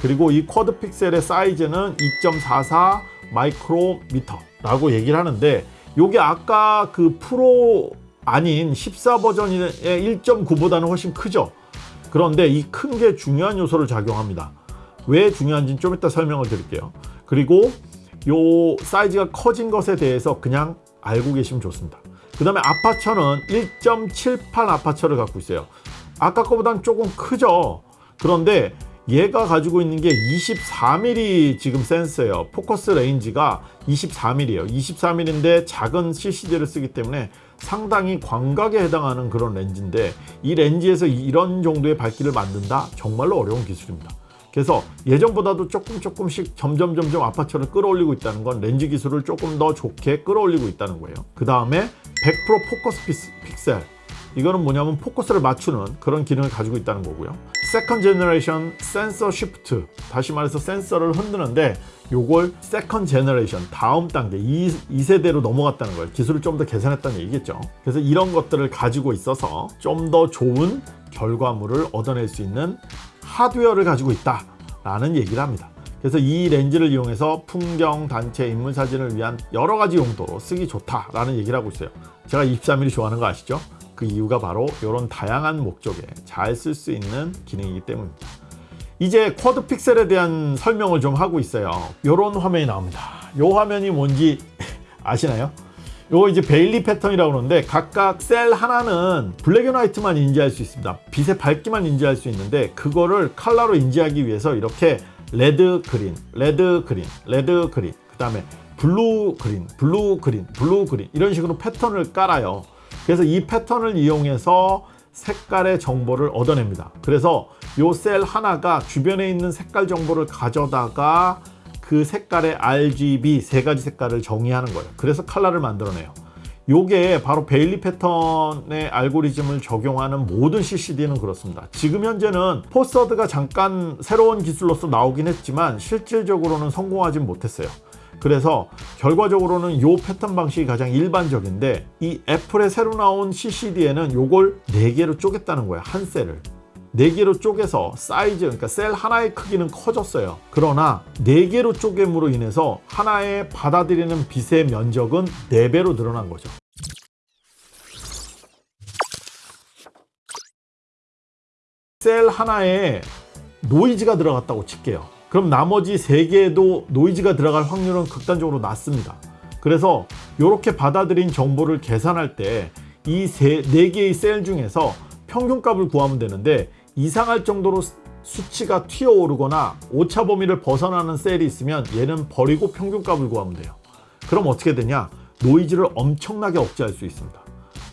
그리고 이 quad pixel의 사이즈는 2.44 마이크로미터 라고 얘기를 하는데 요게 아까 그 프로 아닌 14 버전의 1.9보다는 훨씬 크죠? 그런데 이 큰 게 중요한 요소를 작용합니다. 왜 중요한지는 좀 이따 설명을 드릴게요. 그리고 요 사이즈가 커진 것에 대해서 그냥 알고 계시면 좋습니다 그 다음에 아파처는 1.78 아파처를 갖고 있어요. 아까 거보다는 조금 크죠? 그런데 얘가 가지고 있는 게 24mm 지금 센서예요. focus range가 24mm예요. 24mm인데 작은 CCD를 쓰기 때문에 상당히 광각에 해당하는 그런 렌즈인데 이 렌즈에서 이런 정도의 밝기를 만든다? 정말로 어려운 기술입니다 그래서 예전보다도 조금 조금씩 점점 점점 아파처를 끌어올리고 있다는 건 렌즈 기술을 조금 더 좋게 끌어올리고 있다는 거예요 그 다음에 100% 포커스 픽셀 이거는 뭐냐면 포커스를 맞추는 그런 기능을 가지고 있다는 거고요. second generation sensor shift 다시 말해서 센서를 흔드는데 요걸 second generation 다음 단계 2, 2세대로 넘어갔다는 거예요. 기술을 좀 더 개선했다는 얘기겠죠. 그래서 이런 것들을 가지고 있어서 좀 더 좋은 결과물을 얻어낼 수 있는 하드웨어를 가지고 있다 라는 얘기를 합니다. 그래서 이 렌즈를 이용해서 풍경, 단체, 인물 사진을 위한 여러 가지 용도로 쓰기 좋다라는 얘기를 하고 있어요. 제가 23mm 좋아하는 거 아시죠? 그 이유가 바로 이런 다양한 목적에 잘 쓸 수 있는 기능이기 때문입니다. 이제 quad 픽셀에 대한 설명을 좀 하고 있어요. 이런 화면이 나옵니다. 이 화면이 뭔지 아시나요? 요거 이제 베이어 패턴이라고 그러는데 각각 셀 하나는 black and white만 인지할 수 있습니다. 빛의 밝기만 인지할 수 있는데 그거를 컬러로 인지하기 위해서 이렇게 red green, red green, red green, 그 다음에 blue green, blue green, blue green 이런 식으로 패턴을 깔아요. 그래서 이 패턴을 이용해서 색깔의 정보를 얻어냅니다. 그래서 요 셀 하나가 주변에 있는 색깔 정보를 가져다가 그 색깔의 RGB 세 가지 색깔을 정의하는 거예요. 그래서 컬러를 만들어내요. 요게 바로 베이어 패턴의 알고리즘을 적용하는 모든 CCD는 그렇습니다. 지금 현재는 포서드가 잠깐 새로운 기술로서 나오긴 했지만 실질적으로는 성공하진 못했어요. 그래서 결과적으로는 요 패턴 방식이 가장 일반적인데 이 애플에 새로 나온 CCD에는 요걸 4개로 쪼갰다는 거예요. 한 셀을. 4개로 쪼개서 사이즈 그러니까 셀 하나의 크기는 커졌어요. 그러나 4개로 쪼갰으로 인해서 하나의 받아들이는 빛의 면적은 4배로 늘어난 거죠. 셀 하나에 노이즈가 들어갔다고 칠게요. 그럼 나머지 3개에도 노이즈가 들어갈 확률은 극단적으로 낮습니다. 그래서 이렇게 받아들인 정보를 계산할 때 이 4개의 셀 중에서 평균값을 구하면 되는데 이상할 정도로 수치가 튀어오르거나 오차 범위를 벗어나는 셀이 있으면 얘는 버리고 평균값을 구하면 돼요. 그럼 어떻게 되냐? 노이즈를 엄청나게 억제할 수 있습니다.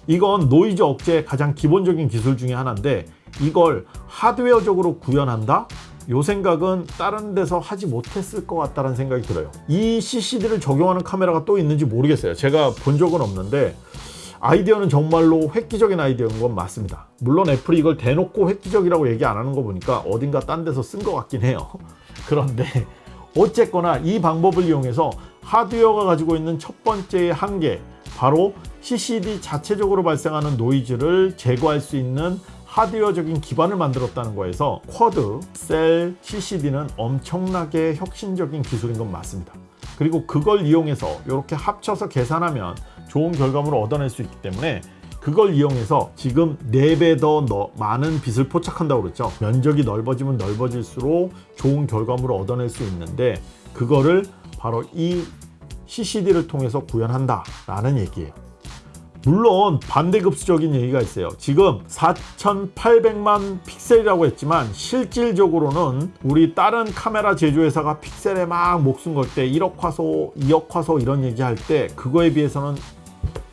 이건 노이즈 억제의 가장 기본적인 기술 중에 하나인데 이걸 하드웨어적으로 구현한다? 요 생각은 다른 데서 하지 못했을 것 같다는 생각이 들어요. 이 CCD를 적용하는 카메라가 또 있는지 모르겠어요. 제가 본 적은 없는데 아이디어는 정말로 획기적인 아이디어인 건 맞습니다. 물론 애플이 이걸 대놓고 획기적이라고 얘기 안 하는 거 보니까 어딘가 딴 데서 쓴 것 같긴 해요. 그런데 어쨌거나 이 방법을 이용해서 하드웨어가 가지고 있는 첫 번째의 한계 바로 CCD 자체적으로 발생하는 노이즈를 제거할 수 있는 하드웨어적인 기반을 만들었다는 거에서 쿼드, 셀, CCD는 엄청나게 혁신적인 기술인 건 맞습니다. 그리고 그걸 이용해서 이렇게 합쳐서 계산하면 좋은 결과물을 얻어낼 수 있기 때문에 그걸 이용해서 지금 4배 더 많은 빛을 포착한다고 그랬죠. 면적이 넓어지면 넓어질수록 좋은 결과물을 얻어낼 수 있는데 그거를 바로 이 CCD를 통해서 구현한다 라는 얘기예요. 물론 반대급수적인 얘기가 있어요. 지금 4800만 픽셀이라고 했지만 실질적으로는 우리 다른 카메라 제조회사가 픽셀에 막 목숨 걸 때 1억 화소 2억 화소 이런 얘기할 때 그거에 비해서는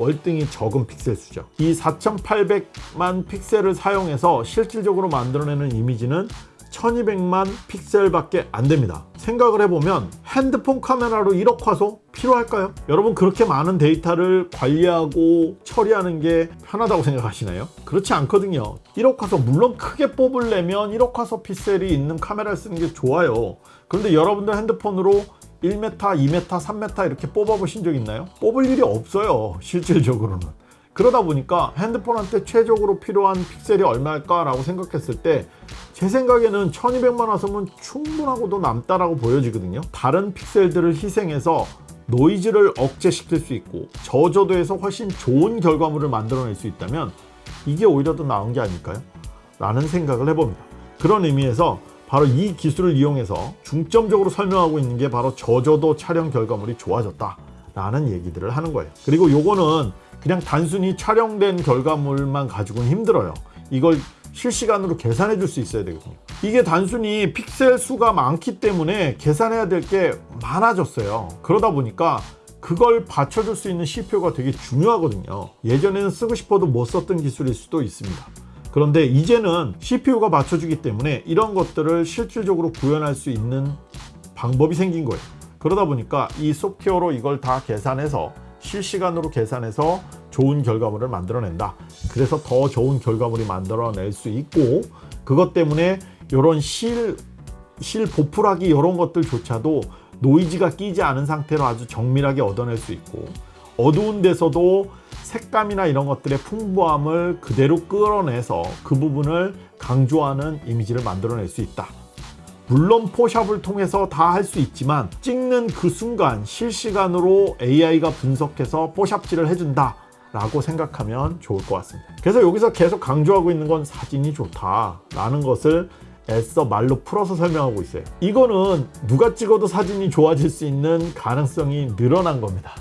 월등히 적은 픽셀 수죠 이 4800만 픽셀을 사용해서 실질적으로 만들어내는 이미지는 1200만 픽셀밖에 안 됩니다 생각을 해보면 핸드폰 카메라로 1억 화소 필요할까요? 여러분 그렇게 많은 데이터를 관리하고 처리하는 게 편하다고 생각하시나요? 그렇지 않거든요 1억 화소 물론 크게 뽑으려면 1억 화소 픽셀이 있는 카메라를 쓰는 게 좋아요 그런데 여러분들 핸드폰으로 1m, 2m, 3m 이렇게 뽑아 보신 적 있나요? 뽑을 일이 없어요 실질적으로는 그러다 보니까 핸드폰한테 최적으로 필요한 픽셀이 얼마일까 라고 생각했을 때 제 생각에는 1200만 화소면 충분하고도 남다라고 보여지거든요 다른 픽셀들을 희생해서 노이즈를 억제시킬 수 있고 저조도에서 훨씬 좋은 결과물을 만들어낼 수 있다면 이게 오히려 더 나은 게 아닐까요? 라는 생각을 해봅니다 그런 의미에서 바로 이 기술을 이용해서 중점적으로 설명하고 있는 게 바로 저조도 촬영 결과물이 좋아졌다 라는 얘기들을 하는 거예요. 그리고 요거는 그냥 단순히 촬영된 결과물만 가지고는 힘들어요. 이걸 실시간으로 계산해 줄 수 있어야 되거든요. 이게 단순히 픽셀 수가 많기 때문에 계산해야 될 게 많아졌어요. 그러다 보니까 그걸 받쳐줄 수 있는 CPU가 되게 중요하거든요. 예전에는 쓰고 싶어도 못 썼던 기술일 수도 있습니다 그런데 이제는 CPU가 받쳐주기 때문에 이런 것들을 실질적으로 구현할 수 있는 방법이 생긴 거예요 그러다 보니까 이 소프트웨어로 이걸 다 계산해서 실시간으로 계산해서 좋은 결과물을 만들어낸다. 그래서 더 좋은 결과물이 만들어낼 수 있고 그것 때문에 이런 실, 실 보풀하기 이런 것들조차도 노이즈가 끼지 않은 상태로 아주 정밀하게 얻어낼 수 있고 어두운 데서도 색감이나 이런 것들의 풍부함을 그대로 끌어내서 그 부분을 강조하는 이미지를 만들어낼 수 있다. 물론 포샵을 통해서 다 할 수 있지만 찍는 그 순간 실시간으로 AI가 분석해서 포샵질을 해준다 라고 생각하면 좋을 것 같습니다. 그래서 여기서 계속 강조하고 있는 건 사진이 좋다 라는 것을 애써 말로 풀어서 설명하고 있어요. 이거는 누가 찍어도 사진이 좋아질 수 있는 가능성이 늘어난 겁니다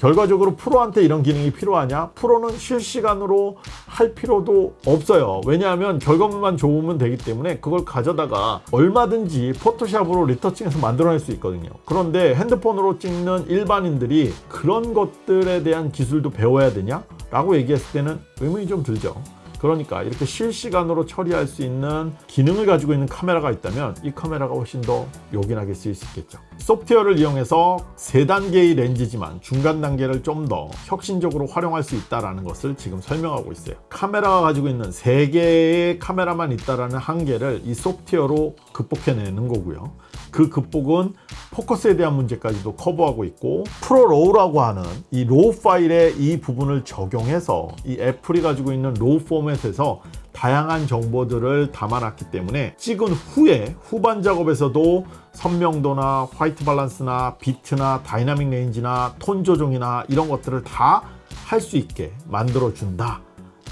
결과적으로 프로한테 이런 기능이 필요하냐? 프로는 실시간으로 할 필요도 없어요. 왜냐하면 결과물만 좋으면 되기 때문에 그걸 가져다가 얼마든지 포토샵으로 리터칭해서 만들어낼 수 있거든요. 그런데 핸드폰으로 찍는 일반인들이 그런 것들에 대한 기술도 배워야 되냐? 라고 얘기했을 때는 의문이 좀 들죠. 그러니까 이렇게 실시간으로 처리할 수 있는 기능을 가지고 있는 카메라가 있다면 이 카메라가 훨씬 더 요긴하게 쓰일 수 있겠죠 소프트웨어를 이용해서 세 단계의 렌즈지만 중간 단계를 좀 더 혁신적으로 활용할 수 있다는 것을 지금 설명하고 있어요. 카메라가 가지고 있는 세 개의 카메라만 있다는 한계를 이 소프트웨어로 극복해내는 거고요. 그 극복은 포커스에 대한 문제까지도 커버하고 있고 ProRAW라고 하는 이 RAW 파일의 이 부분을 적용해서 이 애플이 가지고 있는 RAW 포맷에서 다양한 정보들을 담아놨기 때문에 찍은 후에 후반 작업에서도 선명도나 white balance나 비트나 dynamic range나 톤 조정이나 이런 것들을 다 할 수 있게 만들어 준다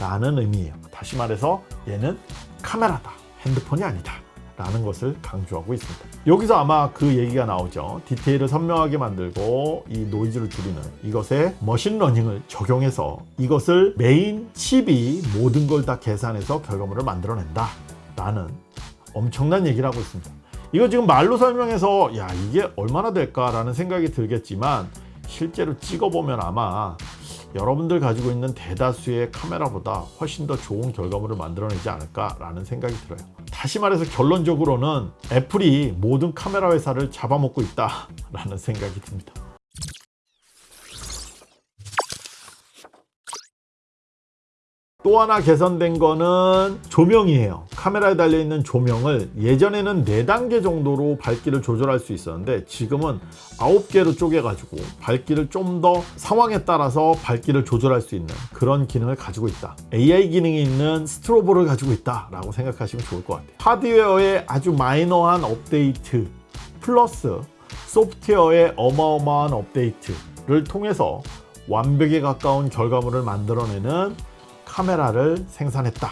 라는 의미예요. 다시 말해서 얘는 카메라다. 핸드폰이 아니다 라는 것을 강조하고 있습니다. 여기서 아마 그 얘기가 나오죠. 디테일을 선명하게 만들고 이 노이즈를 줄이는 이것에 machine learning을 적용해서 이것을 메인 칩이 모든 걸 다 계산해서 결과물을 만들어낸다. 라는 엄청난 얘기를 하고 있습니다. 이거 지금 말로 설명해서 야 이게 얼마나 될까 라는 생각이 들겠지만 실제로 찍어보면 아마 여러분들 가지고 있는 대다수의 카메라보다 훨씬 더 좋은 결과물을 만들어내지 않을까 라는 생각이 들어요 다시 말해서 결론적으로는 애플이 모든 카메라 회사를 잡아먹고 있다 라는 생각이 듭니다 또 하나 개선된 거는 조명이에요. 카메라에 달려있는 조명을 예전에는 4단계 정도로 밝기를 조절할 수 있었는데 지금은 9개로 쪼개 가지고 밝기를 좀 더 상황에 따라서 밝기를 조절할 수 있는 그런 기능을 가지고 있다. AI 기능이 있는 스트로보를 가지고 있다 라고 생각하시면 좋을 것 같아요. 하드웨어의 아주 마이너한 업데이트 플러스 소프트웨어의 어마어마한 업데이트를 통해서 완벽에 가까운 결과물을 만들어내는 카메라를 생산했다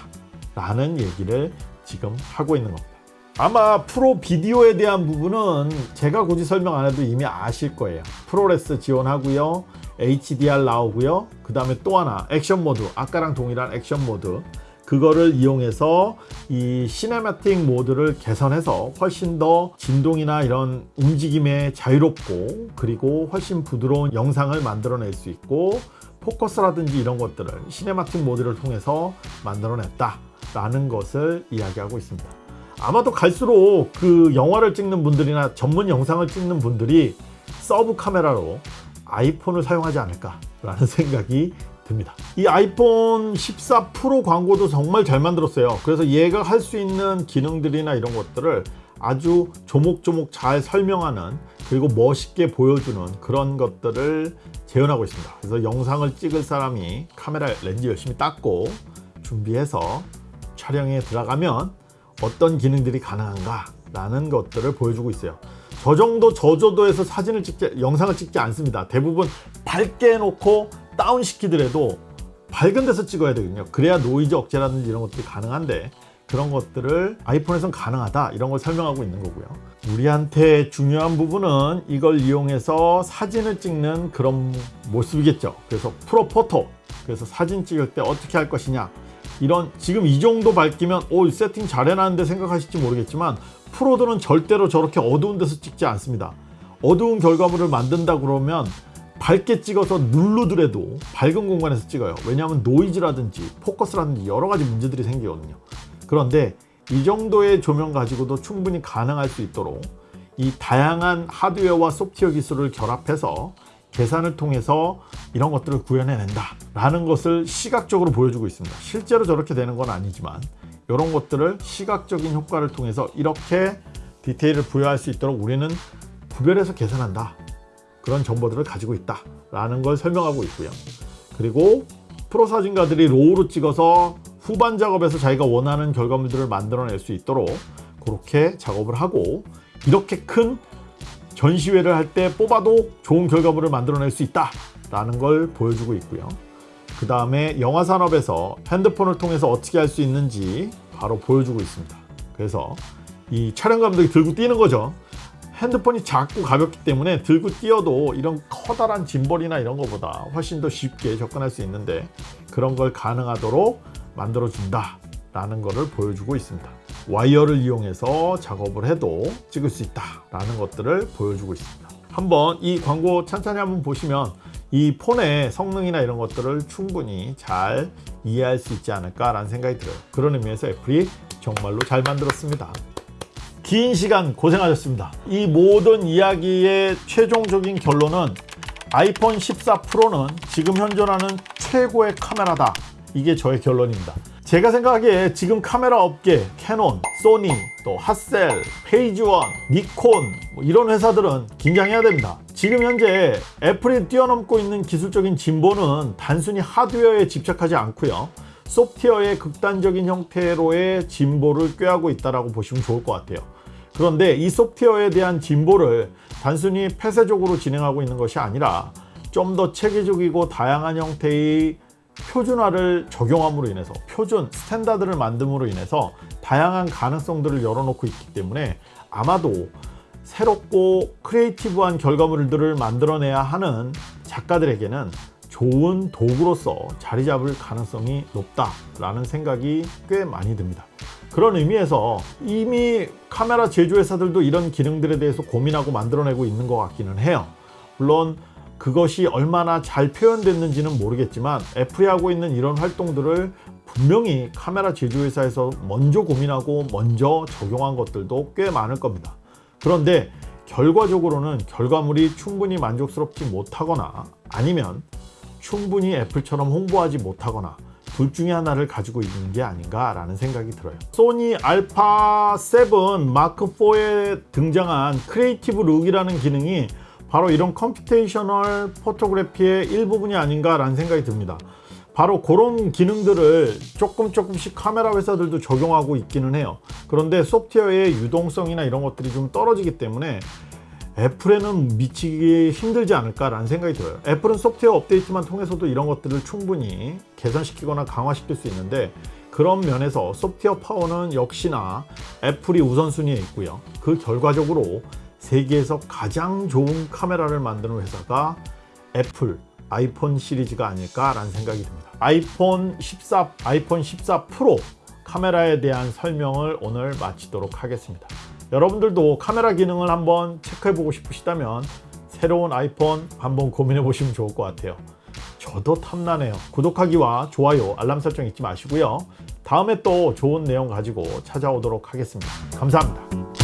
라는 얘기를 지금 하고 있는 겁니다. 아마 프로 비디오에 대한 부분은 제가 굳이 설명 안 해도 이미 아실 거예요. ProRes 지원하고요 HDR 나오고요 그 다음에 또 하나 액션 모드 아까랑 동일한 액션 모드. 그거를 이용해서 이 cinematic 모드를 개선해서 훨씬 더 진동이나 이런 움직임에 자유롭고 그리고 훨씬 부드러운 영상을 만들어낼 수 있고 포커스라든지 이런 것들을 cinematic 모드를 통해서 만들어냈다 라는 것을 이야기하고 있습니다. 아마도 갈수록 그 영화를 찍는 분들이나 전문 영상을 찍는 분들이 서브 카메라로 아이폰을 사용하지 않을까 라는 생각이 듭니다. 이 아이폰 14 프로 광고도 정말 잘 만들었어요. 그래서 얘가 할 수 있는 기능들이나 이런 것들을 아주 조목조목 잘 설명하는 그리고 멋있게 보여주는 그런 것들을 재현하고 있습니다. 그래서 영상을 찍을 사람이 카메라 렌즈 열심히 닦고 준비해서 촬영에 들어가면 어떤 기능들이 가능한가 라는 것들을 보여주고 있어요. 저 정도 저조도에서 사진을 찍지 영상을 찍지 않습니다. 대부분 밝게 해놓고 다운 시키더라도 밝은 데서 찍어야 되거든요. 그래야 노이즈 억제라든지 이런 것들이 가능한데 그런 것들을 아이폰에선 가능하다 이런 걸 설명하고 있는 거고요. 우리한테 중요한 부분은 이걸 이용해서 사진을 찍는 그런 모습이겠죠. 그래서 프로포토 그래서 사진 찍을 때 어떻게 할 것이냐. 이런 지금 이 정도 밝기면 오 세팅 잘 해놨는데 생각하실지 모르겠지만 프로들은 절대로 저렇게 어두운 데서 찍지 않습니다. 어두운 결과물을 만든다 그러면 밝게 찍어서 누르더라도 밝은 공간에서 찍어요. 왜냐하면 노이즈라든지 포커스라든지 여러 가지 문제들이 생기거든요 그런데 이 정도의 조명 가지고도 충분히 가능할 수 있도록 이 다양한 하드웨어와 소프트웨어 기술을 결합해서 계산을 통해서 이런 것들을 구현해낸다 라는 것을 시각적으로 보여주고 있습니다. 실제로 저렇게 되는 건 아니지만 이런 것들을 시각적인 효과를 통해서 이렇게 디테일을 부여할 수 있도록 우리는 구별해서 계산한다. 그런 정보들을 가지고 있다 라는 걸 설명하고 있고요. 그리고 프로 사진가들이 RAW로 찍어서 후반 작업에서 자기가 원하는 결과물들을 만들어낼 수 있도록 그렇게 작업을 하고 이렇게 큰 전시회를 할 때 뽑아도 좋은 결과물을 만들어낼 수 있다 라는 걸 보여주고 있고요. 그 다음에 영화 산업에서 핸드폰을 통해서 어떻게 할 수 있는지 바로 보여주고 있습니다. 그래서 이 촬영 감독이 들고 뛰는 거죠. 핸드폰이 작고 가볍기 때문에 들고 뛰어도 이런 커다란 짐벌이나 이런 것보다 훨씬 더 쉽게 접근할 수 있는데 그런 걸 가능하도록 만들어 준다 라는 것을 보여주고 있습니다. 와이어를 이용해서 작업을 해도 찍을 수 있다 라는 것들을 보여주고 있습니다. 한번 이 광고 천천히 한번 보시면 이 폰의 성능이나 이런 것들을 충분히 잘 이해할 수 있지 않을까 라는 생각이 들어요. 그런 의미에서 애플이 정말로 잘 만들었습니다. 긴 시간 고생하셨습니다. 이 모든 이야기의 최종적인 결론은 아이폰 14 프로는 지금 현존하는 최고의 카메라다 이게 저의 결론입니다. 제가 생각하기에 지금 카메라 업계 캐논, 소니, 또 핫셀, 페이즈원, 니콘 뭐 이런 회사들은 긴장해야 됩니다. 지금 현재 애플이 뛰어넘고 있는 기술적인 진보는 단순히 하드웨어에 집착하지 않고요. 소프트웨어의 극단적인 형태로의 진보를 꾀하고 있다고 보시면 좋을 것 같아요. 그런데 이 소프트웨어에 대한 진보를 단순히 폐쇄적으로 진행하고 있는 것이 아니라 좀 더 체계적이고 다양한 형태의 표준화를 적용함으로 인해서 표준 스탠다드를 만듦으로 인해서 다양한 가능성들을 열어놓고 있기 때문에 아마도 새롭고 creative한 결과물들을 만들어내야 하는 작가들에게는 좋은 도구로서 자리 잡을 가능성이 높다라는 생각이 꽤 많이 듭니다. 그런 의미에서 이미 카메라 제조회사들도 이런 기능들에 대해서 고민하고 만들어내고 있는 것 같기는 해요. 물론 그것이 얼마나 잘 표현됐는지는 모르겠지만 애플이 하고 있는 이런 활동들을 분명히 카메라 제조회사에서 먼저 고민하고 먼저 적용한 것들도 꽤 많을 겁니다. 그런데 결과적으로는 결과물이 충분히 만족스럽지 못하거나 아니면 충분히 애플처럼 홍보하지 못하거나 둘 중에 하나를 가지고 있는 게 아닌가 라는 생각이 들어요 소니 알파 7 마크 4에 등장한 Creative Look이라는 기능이 바로 이런 computational photography의 일부분이 아닌가 라는 생각이 듭니다. 바로 그런 기능들을 조금 조금씩 카메라 회사들도 적용하고 있기는 해요. 그런데 소프트웨어의 유동성이나 이런 것들이 좀 떨어지기 때문에 애플에는 미치기 힘들지 않을까 라는 생각이 들어요. 애플은 소프트웨어 업데이트만 통해서도 이런 것들을 충분히 개선시키거나 강화시킬 수 있는데 그런 면에서 소프트웨어 파워는 역시나 애플이 우선순위에 있고요. 그 결과적으로 세계에서 가장 좋은 카메라를 만드는 회사가 애플 아이폰 시리즈가 아닐까 라는 생각이 듭니다. 아이폰 14 아이폰 14 프로 카메라에 대한 설명을 오늘 마치도록 하겠습니다. 여러분들도 카메라 기능을 한번 체크해 보고 싶으시다면 새로운 아이폰 한번 고민해 보시면 좋을 것 같아요. 저도 탐나네요. 구독하기와 좋아요 알람 설정 잊지 마시고요. 다음에 또 좋은 내용 가지고 찾아오도록 하겠습니다. 감사합니다